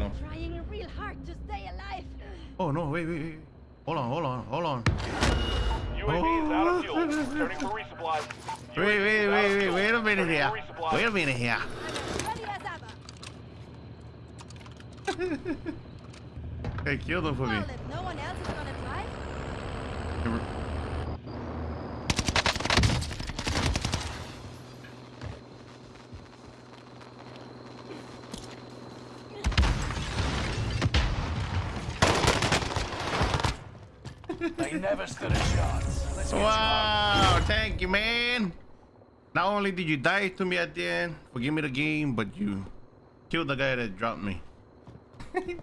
little heart to stay alive. Oh no, wait, wait, wait. Hold on, hold on, hold on. UAV is out of fuel. Returning for resupply. Wait, wait, wait, wait, wait a minute here. resupply. Wait a minute here. I'm as ready as ever. Hey, kill them for me. If no one else is gonna try, They never stood a chance. Let's Wow, thank you, man. Not only did you die to me at the end, forgive me the game, but you killed the guy that dropped me.